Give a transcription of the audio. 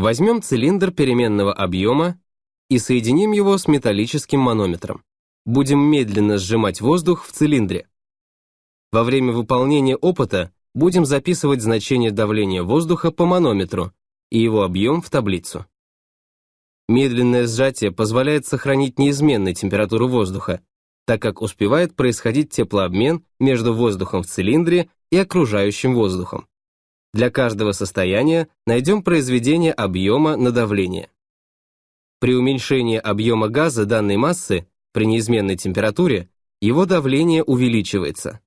Возьмем цилиндр переменного объема и соединим его с металлическим манометром. Будем медленно сжимать воздух в цилиндре. Во время выполнения опыта будем записывать значение давления воздуха по манометру и его объем в таблицу. Медленное сжатие позволяет сохранить неизменной температуру воздуха, так как успевает происходить теплообмен между воздухом в цилиндре и окружающим воздухом. Для каждого состояния найдем произведение объема на давление. При уменьшении объема газа данной массы при неизменной температуре его давление увеличивается.